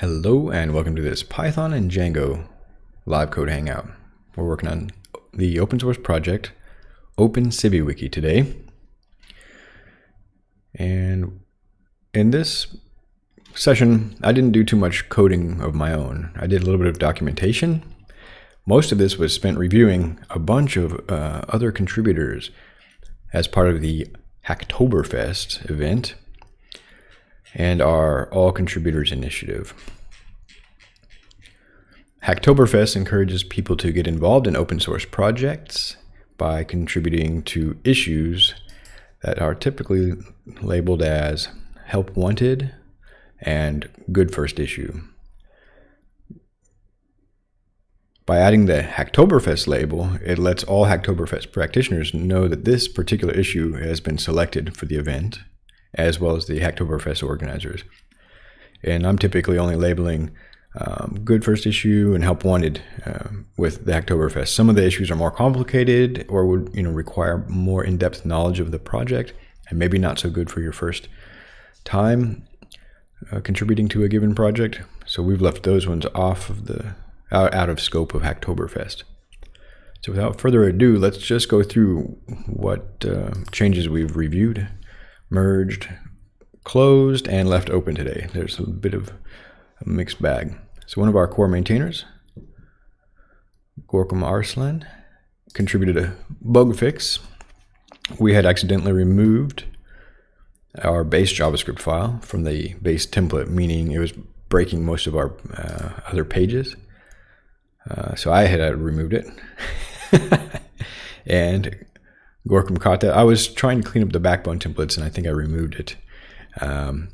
Hello and welcome to this Python and Django live code hangout. We're working on the open source project OpenCiviWiki today. And in this session, I didn't do too much coding of my own. I did a little bit of documentation. Most of this was spent reviewing a bunch of uh, other contributors as part of the Hacktoberfest event and our All Contributors Initiative. Hacktoberfest encourages people to get involved in open source projects by contributing to issues that are typically labeled as Help Wanted and Good First Issue. By adding the Hacktoberfest label, it lets all Hacktoberfest practitioners know that this particular issue has been selected for the event as well as the Hacktoberfest organizers. And I'm typically only labeling um, good first issue and help wanted uh, with the Hacktoberfest. Some of the issues are more complicated or would you know require more in-depth knowledge of the project and maybe not so good for your first time uh, contributing to a given project. So we've left those ones off of the out, out of scope of Hacktoberfest. So without further ado, let's just go through what uh, changes we've reviewed merged, closed, and left open today. There's a bit of a mixed bag. So one of our core maintainers, Gorkem Arslan, contributed a bug fix. We had accidentally removed our base JavaScript file from the base template, meaning it was breaking most of our uh, other pages. Uh, so I had uh, removed it. and Gorkem that. I was trying to clean up the backbone templates and I think I removed it um,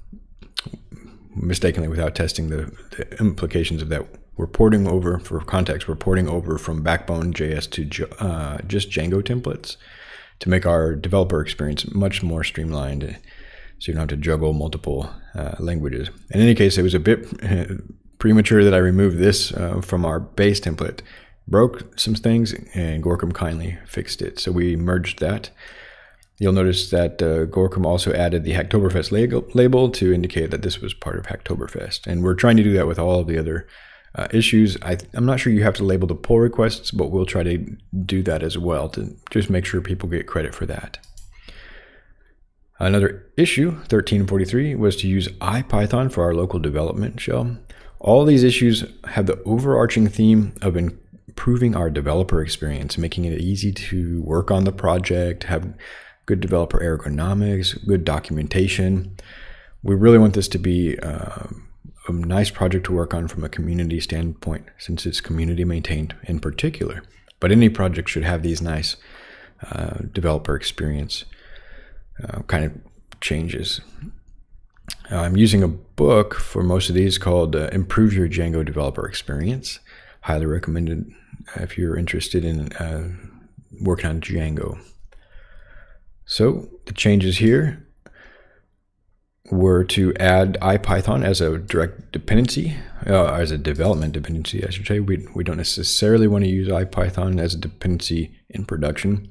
mistakenly without testing the, the, implications of that. We're porting over, for context, we're porting over from Backbone JS to uh, just Django templates to make our developer experience much more streamlined so you don't have to juggle multiple uh, languages. In any case, it was a bit premature that I removed this uh, from our base template broke some things and Gorkem kindly fixed it. So we merged that. You'll notice that uh, Gorkem also added the Hacktoberfest label to indicate that this was part of Hacktoberfest. And we're trying to do that with all of the other uh, issues. I, am not sure you have to label the pull requests, but we'll try to do that as well to just make sure people get credit for that. Another issue, 1343, was to use IPython for our local development shell. All these issues have the overarching theme of improving our developer experience, making it easy to work on the project, have good developer ergonomics, good documentation. We really want this to be uh, a nice project to work on from a community standpoint, since it's community maintained in particular. But any project should have these nice uh, developer experience uh, kind of changes. I'm using a book for most of these called uh, Improve Your Django Developer Experience. Highly recommended if you're interested in uh, working on Django. So the changes here were to add IPython as a direct dependency, uh, as a development dependency, I should say. We, we don't necessarily want to use IPython as a dependency in production.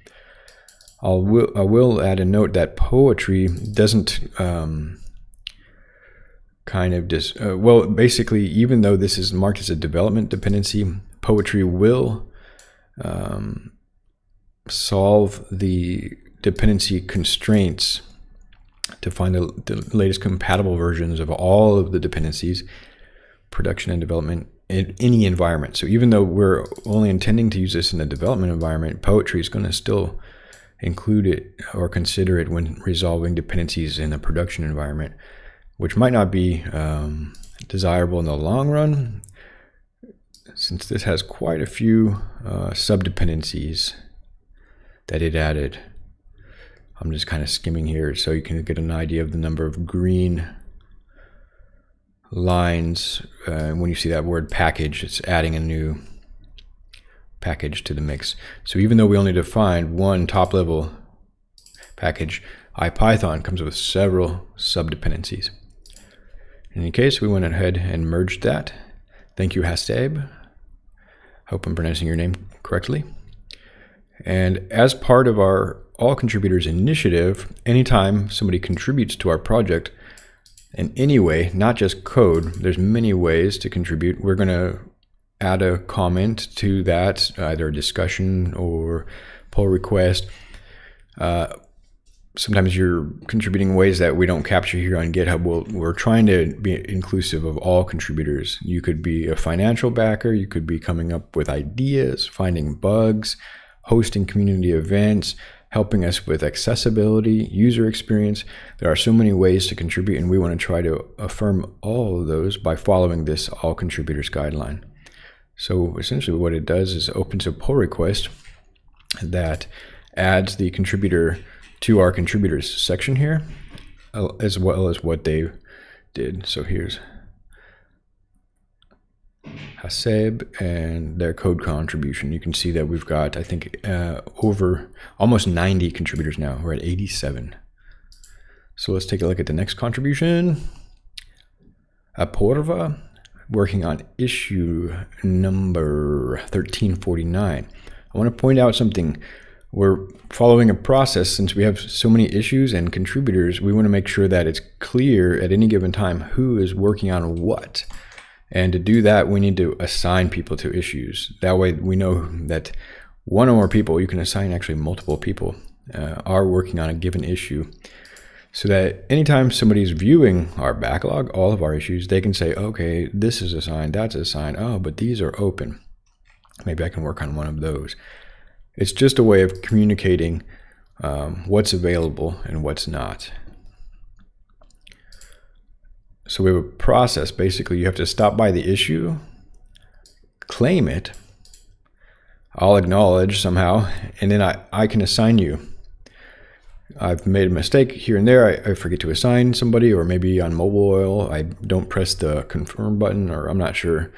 I'll, I will add a note that poetry doesn't um, kind of just, uh, well, basically, even though this is marked as a development dependency, poetry will um, solve the dependency constraints to find the, the, latest compatible versions of all of the dependencies, production and development in any environment. So even though we're only intending to use this in the development environment, poetry is going to still include it or consider it when resolving dependencies in the production environment, which might not be um, desirable in the long run, since this has quite a few uh, subdependencies that it added. I'm just kind of skimming here so you can get an idea of the number of green lines. Uh, when you see that word package, it's adding a new package to the mix. So even though we only defined one top level package, IPython comes with several subdependencies. In any case, we went ahead and merged that. Thank you, Hastab. Hope I'm pronouncing your name correctly. And as part of our All Contributors initiative, anytime somebody contributes to our project, in any way, not just code. There's many ways to contribute. We're going to add a comment to that, either a discussion or pull request. Uh, sometimes you're contributing ways that we don't capture here on GitHub. we we are trying to be inclusive of all contributors. You could be a financial backer, you could be coming up with ideas, finding bugs, hosting community events, helping us with accessibility, user experience. There are so many ways to contribute, and we want to try to affirm all of those by following this all contributors guideline. So essentially, what it does is opens a pull request that adds the contributor to our contributors section here, as well as what they did. So here's Haseb and their code contribution. You can see that we've got, I think, uh, over almost 90 contributors now. We're at 87. So let's take a look at the next contribution. Aporva, working on issue number 1349. I want to point out something. We're following a process since we have so many issues and contributors. We want to make sure that it's clear at any given time who is working on what. And to do that, we need to assign people to issues. That way we know that one or more people, you can assign actually multiple people, uh, are working on a given issue. So that anytime somebody's viewing our backlog, all of our issues, they can say, okay, this is assigned, that's assigned, oh, but these are open. Maybe I can work on one of those. It's just a way of communicating um, what's available and what's not. So we have a process. Basically, you have to stop by the issue, claim it, I'll acknowledge somehow, and then I, I can assign you. I've made a mistake here and there. I, I forget to assign somebody, or maybe on Mobiloil, I don't press the confirm button, or I'm not sure.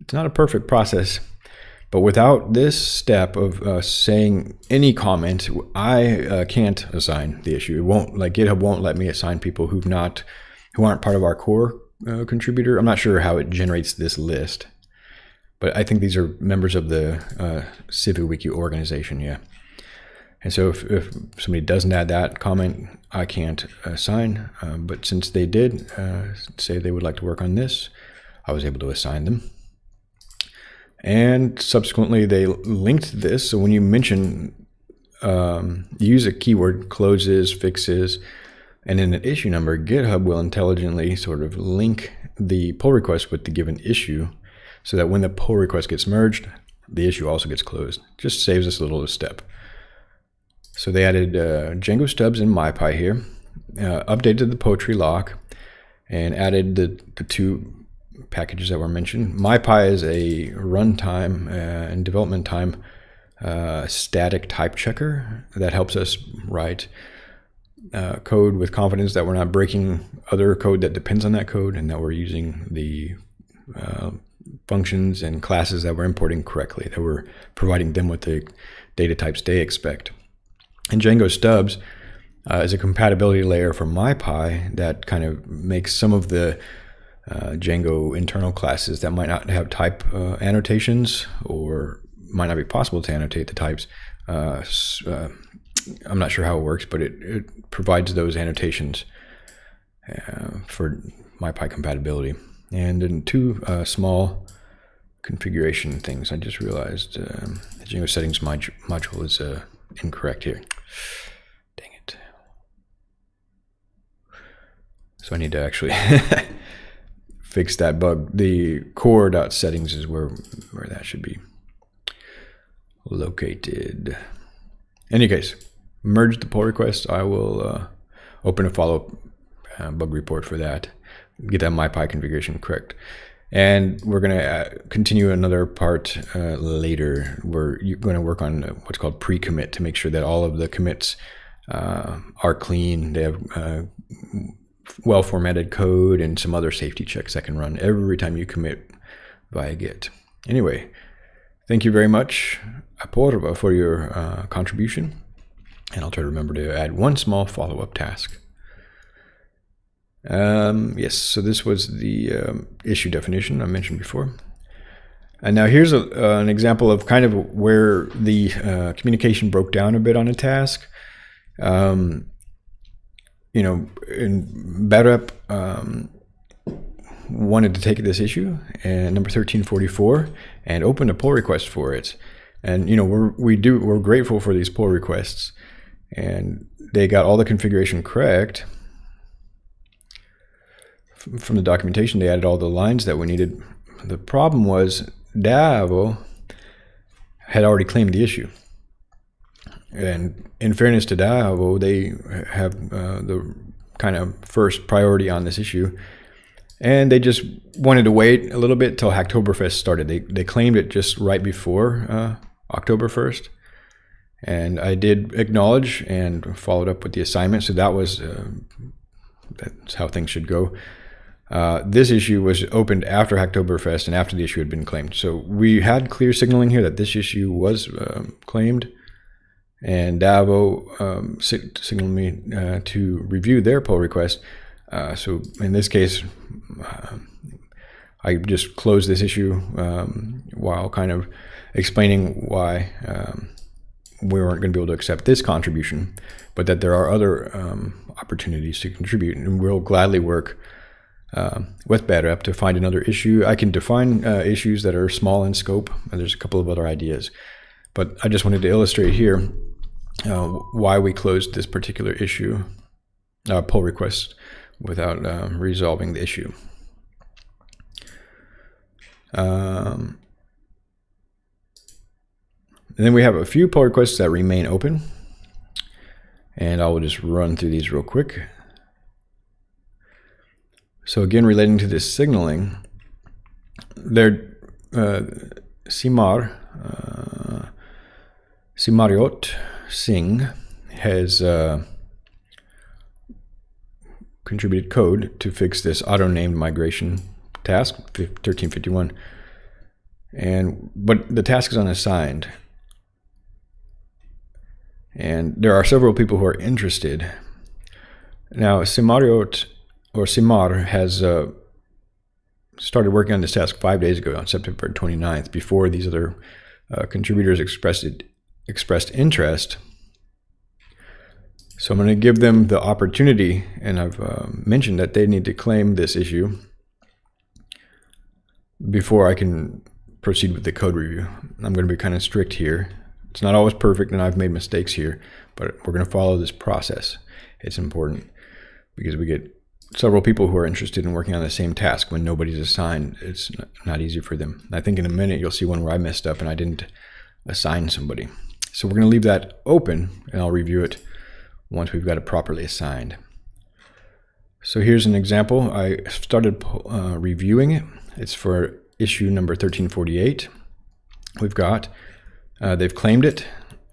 It's not a perfect process. But without this step of uh, saying any comment, I uh, can't assign the issue. It won't, like GitHub won't let me assign people who've not who aren't part of our core uh, contributor. I'm not sure how it generates this list, but I think these are members of the uh, CiviWiki organization. Yeah. And so if, if, somebody doesn't add that comment, I can't assign. Uh, but since they did uh, say they would like to work on this, I was able to assign them. And subsequently, they linked this. So when you mention, um, use a keyword, closes, fixes, and in an issue number, GitHub will intelligently sort of link the pull request with the given issue so that when the pull request gets merged, the issue also gets closed. Just saves us a little step. So they added uh, Django stubs in MyPy here, uh, updated the poetry lock, and added the, the two packages that were mentioned. MyPy is a runtime uh, and development time uh, static type checker that helps us write uh, code with confidence that we're not breaking other code that depends on that code and that we're using the uh, functions and classes that we're importing correctly, that we're providing them with the data types they expect. And Django stubs uh, is a compatibility layer for MyPy that kind of makes some of the uh, Django internal classes that might not have type uh, annotations or might not be possible to annotate the types uh, uh, I'm not sure how it works, but it, it provides those annotations uh, for MyPy compatibility. And then two small configuration things. I just realized um, the Django settings mod module is incorrect here. Dang it. So I need to actually fix that bug. The core.settings is where, where that should be located. Any case, merge the pull request, I will uh, open a follow-up uh, bug report for that, get that MyPy configuration correct. And we're going to uh, continue another part uh, later. We're going to work on what's called pre-commit to make sure that all of the commits uh, are clean. They have uh, well-formatted code and some other safety checks that can run every time you commit via Git. Anyway, thank you very much, Aporva, for your uh, contribution. And I'll try to remember to add one small follow-up task. Um, yes, so this was the um, issue definition I mentioned before. And now here's a, uh, an example of kind of where the uh, communication broke down a bit on a task. Um, you know, in BADREP um, wanted to take this issue and number 1344 and opened a pull request for it. And you know, we're we do we're grateful for these pull requests, and they got all the configuration correct. From the documentation, they added all the lines that we needed. The problem was Davo had already claimed the issue. And in fairness to Davo, they have uh, the kind of first priority on this issue. And they just wanted to wait a little bit till Hacktoberfest started. They, they claimed it just right before uh, October 1st. And I did acknowledge and followed up with the assignment. So that was uh, that's how things should go. Uh, this issue was opened after Hacktoberfest and after the issue had been claimed. So we had clear signaling here that this issue was um, claimed. And Davo um, signaled me uh, to review their pull request. Uh, so in this case, uh, I just closed this issue um, while kind of explaining why um, we weren't going to be able to accept this contribution, but that there are other um, opportunities to contribute, and we'll gladly work uh, with BADREP to find another issue. I can define uh, issues that are small in scope, and there's a couple of other ideas, but I just wanted to illustrate here uh, why we closed this particular issue, uh, pull request, without um, resolving the issue. Um, and then we have a few pull requests that remain open. And I will just run through these real quick. So again, relating to this signaling, there, uh, Simar, uh, Simarjot Singh has uh, contributed code to fix this auto-named migration task, 1351. And but the task is unassigned. And there are several people who are interested. Now, Simarjot or Simar has uh, started working on this task five days ago on September 29th, before these other uh, contributors expressed it, expressed interest. So I'm going to give them the opportunity, and I've uh, mentioned that they need to claim this issue before I can proceed with the code review. I'm going to be kind of strict here. It's not always perfect and I've made mistakes here, but we're going to follow this process. It's important because we get several people who are interested in working on the same task when nobody's assigned. It's not easy for them. I think in a minute you'll see one where I messed up and I didn't assign somebody. So we're going to leave that open and I'll review it once we've got it properly assigned. So here's an example. I started uh, reviewing it. It's for issue number 1348. We've got uh, they've claimed it.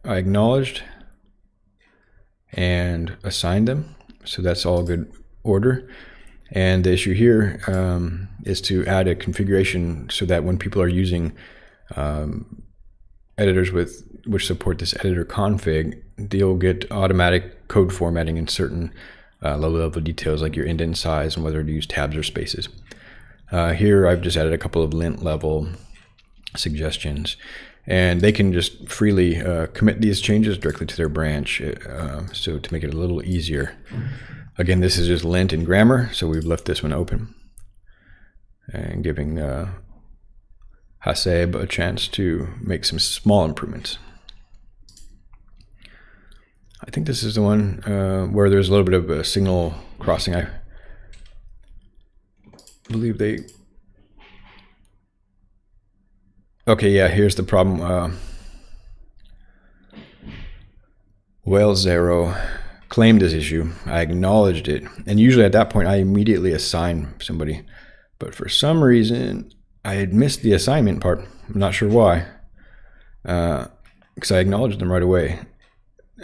I acknowledged and assigned them. So that's all good order. And the issue here um, is to add a configuration so that when people are using um, editors with which support this editor config, they'll get automatic code formatting in certain uh, low-level details like your indent size and whether to use tabs or spaces. Uh, here I've just added a couple of lint level suggestions and they can just freely uh, commit these changes directly to their branch. Uh, so to make it a little easier. Again, this is just lint and grammar, so we've left this one open and giving uh, Haseb a chance to make some small improvements. I think this is the one uh, where there's a little bit of a signal crossing. I believe they Okay, yeah, here's the problem. Uh, well, Zero claimed this issue. I acknowledged it. And usually at that point, I immediately assign somebody. But for some reason, I had missed the assignment part. I'm not sure why. Because uh, I acknowledged them right away.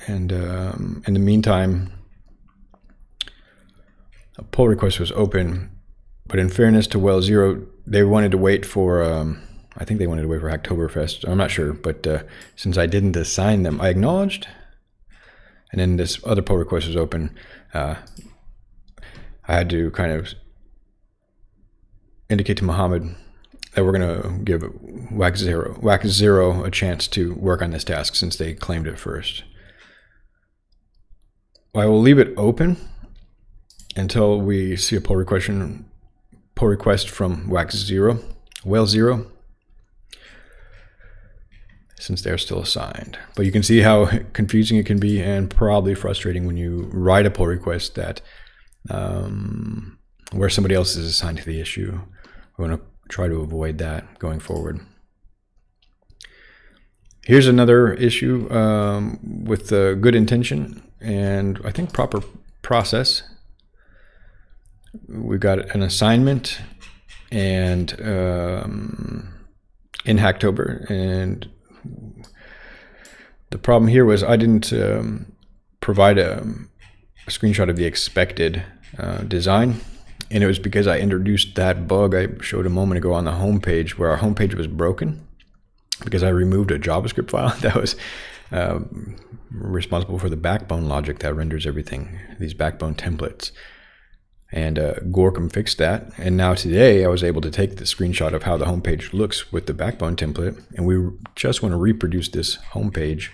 And um, in the meantime, a pull request was open. But in fairness to Well Zero, they wanted to wait for... Um, I think they wanted to wait for Hacktoberfest. I'm not sure, but uh, since I didn't assign them, I acknowledged. And then this other pull request was open. Uh, I had to kind of indicate to Mohammed that we're going to give Wax Zero, Wax Zero a chance to work on this task since they claimed it first. I will leave it open until we see a pull request, pull request from wax zero, whale zero, since they're still assigned. But you can see how confusing it can be and probably frustrating when you write a pull request that um, where somebody else is assigned to the issue. We to try to avoid that going forward. Here's another issue um, with good intention and I think proper process. We've got an assignment and um, in Hacktober and the problem here was I didn't um, provide a, a, screenshot of the expected uh, design. And it was because I introduced that bug I showed a moment ago on the homepage where our homepage was broken because I removed a JavaScript file that was uh, responsible for the backbone logic that renders everything, these backbone templates. And uh, Gorkem fixed that. And now today I was able to take the screenshot of how the homepage looks with the backbone template. And we just want to reproduce this homepage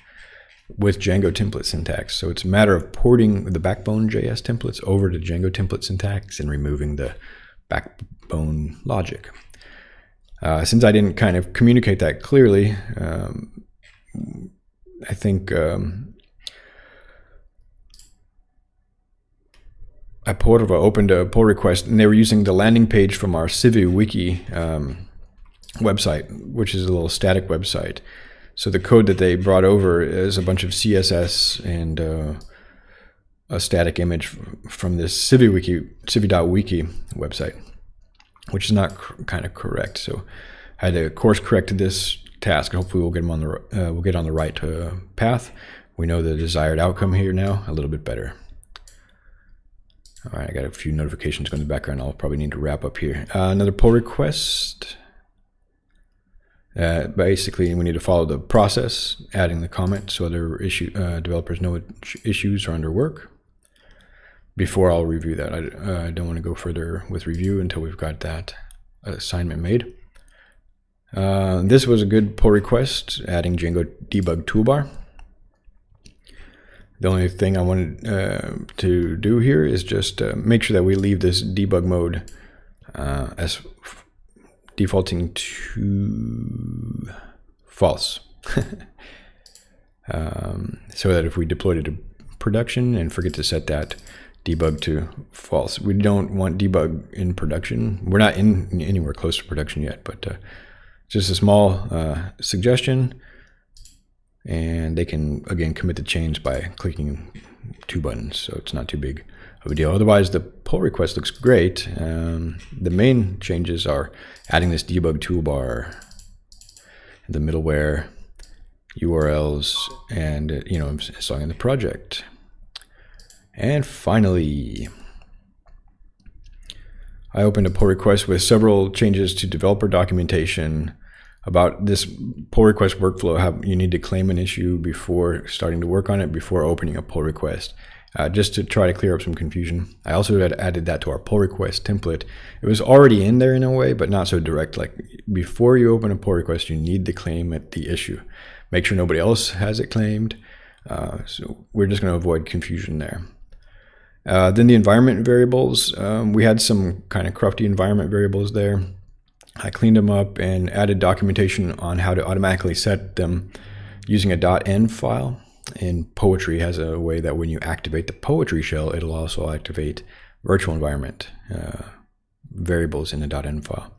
with Django template syntax. So it's a matter of porting the backbone JS templates over to Django template syntax and removing the backbone logic. Uh, since I didn't kind of communicate that clearly, um, I think um, opened a pull request and they were using the landing page from our CiviWiki um, website, which is a little static website. So the code that they brought over is a bunch of CSS and uh, a static image from this CiviWiki, Civi.wiki website, which is not kind of correct. So I had to course correct this task. Hopefully we'll get them on the uh, we'll get on the right uh, path. We know the desired outcome here now a little bit better. All right, I got a few notifications going in the background. I'll probably need to wrap up here. Uh, another pull request. Uh, basically, we need to follow the process, adding the comment so other issue uh, developers know which issues are under work. Before I'll review that, I, uh, I don't want to go further with review until we've got that assignment made. Uh, this was a good pull request, adding Django debug toolbar. The only thing I wanted uh, to do here is just uh, make sure that we leave this debug mode as defaulting to false. um, so that if we deploy it to production and forget to set that debug to false, we don't want debug in production. We're not in anywhere close to production yet, but uh, just a small uh, suggestion. And they can, again, commit the change by clicking two buttons, so it's not too big deal. Otherwise, the pull request looks great. Um, the main changes are adding this debug toolbar, the middleware, URLs, and uh, you know installing the project. And finally, I opened a pull request with several changes to developer documentation about this pull request workflow. How you need to claim an issue before starting to work on it, before opening a pull request uh, just to try to clear up some confusion. I also had added that to our pull request template. It was already in there in a way, but not so direct. Like before you open a pull request, you need to claim it, the issue. Make sure nobody else has it claimed. Uh, so we're just going to avoid confusion there. Uh, then the environment variables, um, we had some kind of crufty environment variables there. I cleaned them up and added documentation on how to automatically set them using a .env file and Poetry has a way that when you activate the Poetry shell, it'll also activate virtual environment uh, variables in the .env file.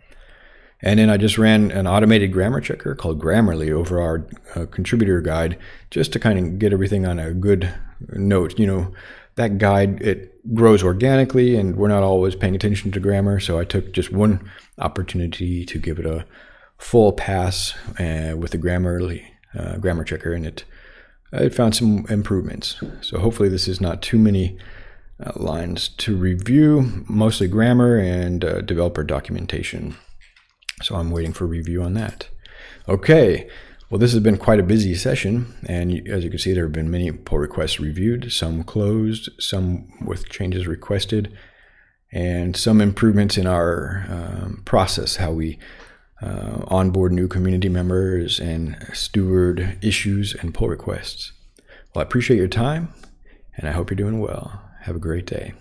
And then I just ran an automated grammar checker called Grammarly over our uh, contributor guide just to kind of get everything on a good note. You know, that guide, it grows organically and we're not always paying attention to grammar. So I took just one opportunity to give it a full pass uh, with the Grammarly uh, grammar checker and it I found some improvements. So hopefully this is not too many uh, lines to review, mostly grammar and uh, developer documentation. So I'm waiting for review on that. Okay, well this has been quite a busy session and as you can see there have been many pull requests reviewed, some closed, some with changes requested, and some improvements in our um, process, how we uh, onboard new community members and steward issues and pull requests. Well, I appreciate your time and I hope you're doing well. Have a great day.